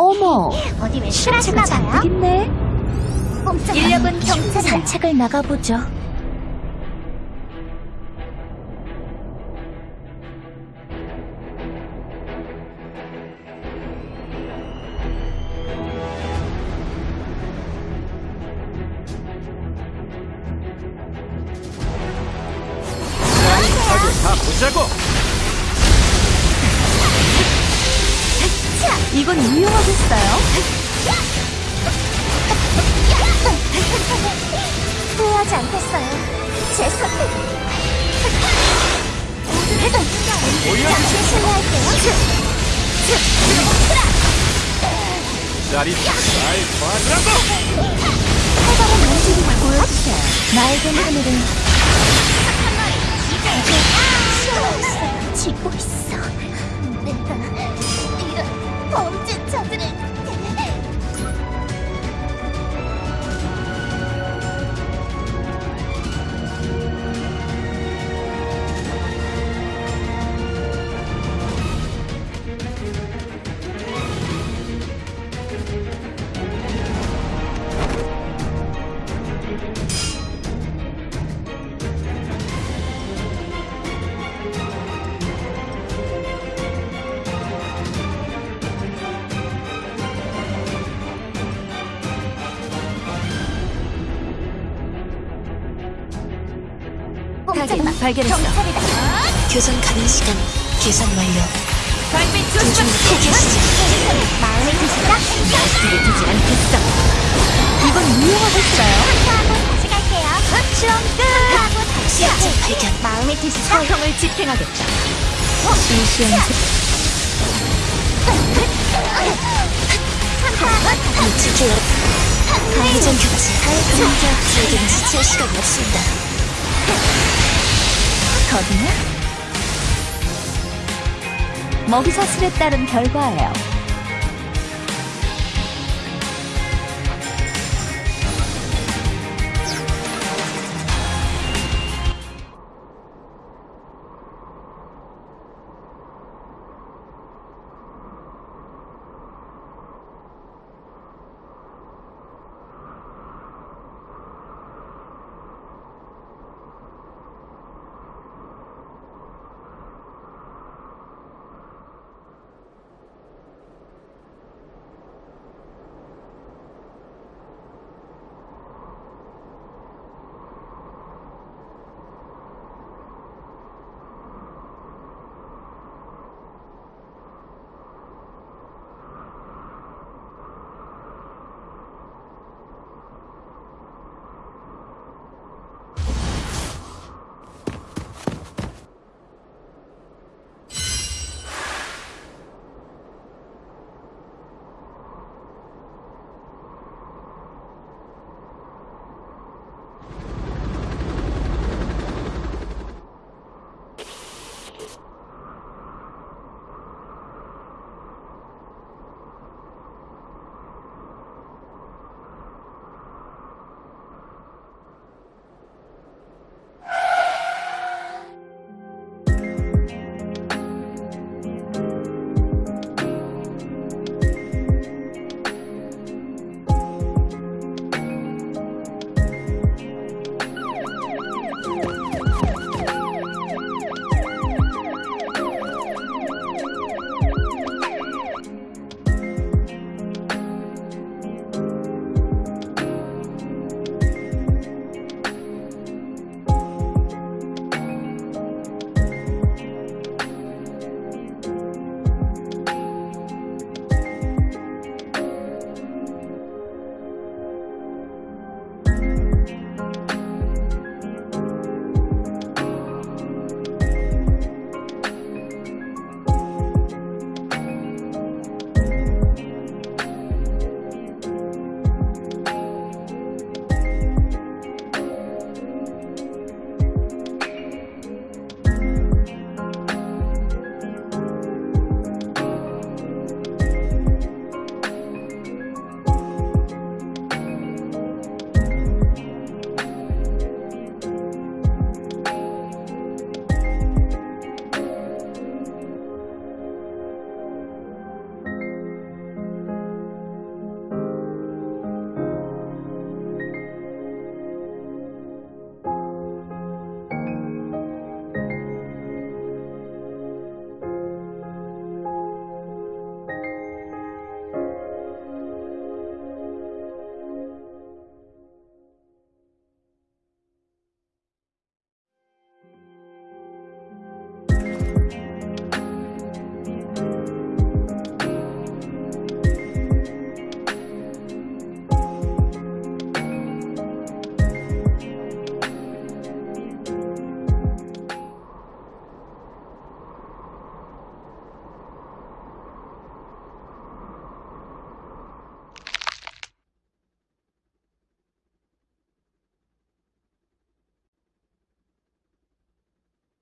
어머, 어디 왜 실하시나 잔뜩 봐요? 있네. 인력은 경찰이다. 산책을 나가보죠. 다 보자고. 이건 유용하겠어요. 후회하지 않겠어요. 제 선택. 잠시 실례할게요. 자리 잘 봐주라고. 활발한 움직임을 보여주세요. 맑은 하늘을 타겟 발견했어. 경찰이다. 교전 가능 시간 계산 완료. 달빛 도중 포기하시죠. 마음에 드시죠? 날씨를 두지 않겠어. 이건 유용하겠어요. 하고 다시 갈게요. 실험 끝. 하고 다시. 발견. 마음에 드시죠? 사형을 집행하겠다. 일시연 놓칠게요. 방전 교체. 제게는 지체할 시간이 없습니다. 더디나? 먹이 사슬에 따른 결과예요.